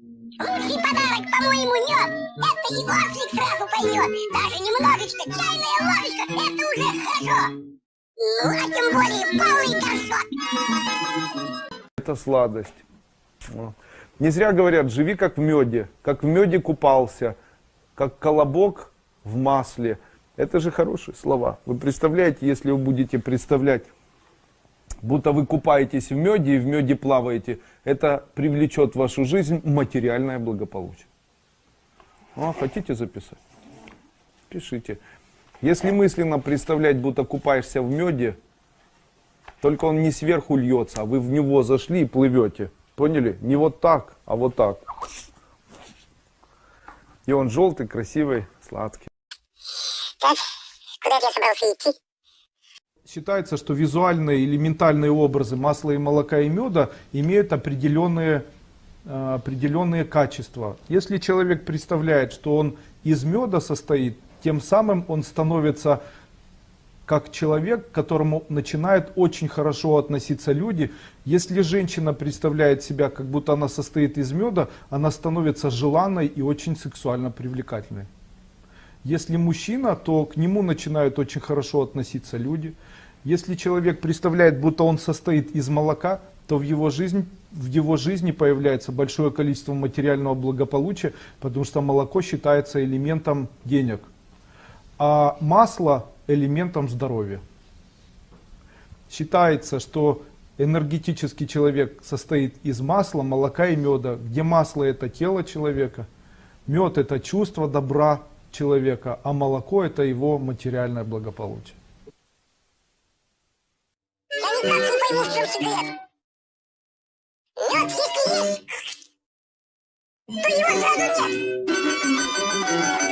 Лучший подарок, по-моему, мед. Это и ослик сразу пойдет. Даже немножечко, чайная ложечка, это уже хорошо. Ну, а тем более полный горшок. Это сладость. Не зря говорят, живи как в меде, как в меде купался, как колобок в масле. Это же хорошие слова. Вы представляете, если вы будете представлять, будто вы купаетесь в меде и в меде плаваете, это привлечет в вашу жизнь материальное благополучие. А, хотите записать? Пишите. Если мысленно представлять, будто купаешься в меде, только он не сверху льется, а вы в него зашли и плывете. Поняли? Не вот так, а вот так. И он желтый, красивый, сладкий. Так, куда я собрался идти? Считается, что визуальные или ментальные образы масла и молока и меда имеют определенные, э, определенные качества. Если человек представляет, что он из меда состоит, тем самым он становится как человек, к которому начинают очень хорошо относиться люди. Если женщина представляет себя, как будто она состоит из меда, она становится желанной и очень сексуально привлекательной. Если мужчина, то к нему начинают очень хорошо относиться люди. Если человек представляет, будто он состоит из молока, то в его, жизнь, в его жизни появляется большое количество материального благополучия, потому что молоко считается элементом денег. А масло элементом здоровья. Считается, что энергетический человек состоит из масла, молока и меда, где масло это тело человека, мед это чувство добра человека, а молоко это его материальное благополучие. Мед, если есть, то его сразу нет.